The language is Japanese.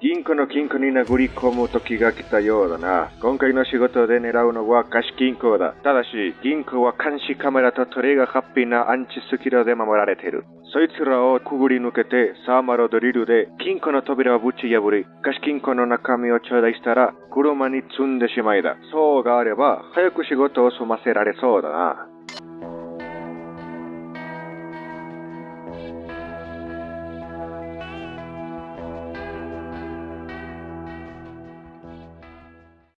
銀行の金庫に殴り込む時が来たようだな。今回の仕事で狙うのは貸金庫だ。ただし、銀行は監視カメラとトレーがハッピーなアンチスキルで守られている。そいつらをくぐり抜けて、サーマルドリルで金庫の扉をぶち破り、貸金庫の中身を頂戴したら、車に積んでしまいだ。そうがあれば、早く仕事を済ませられそうだな。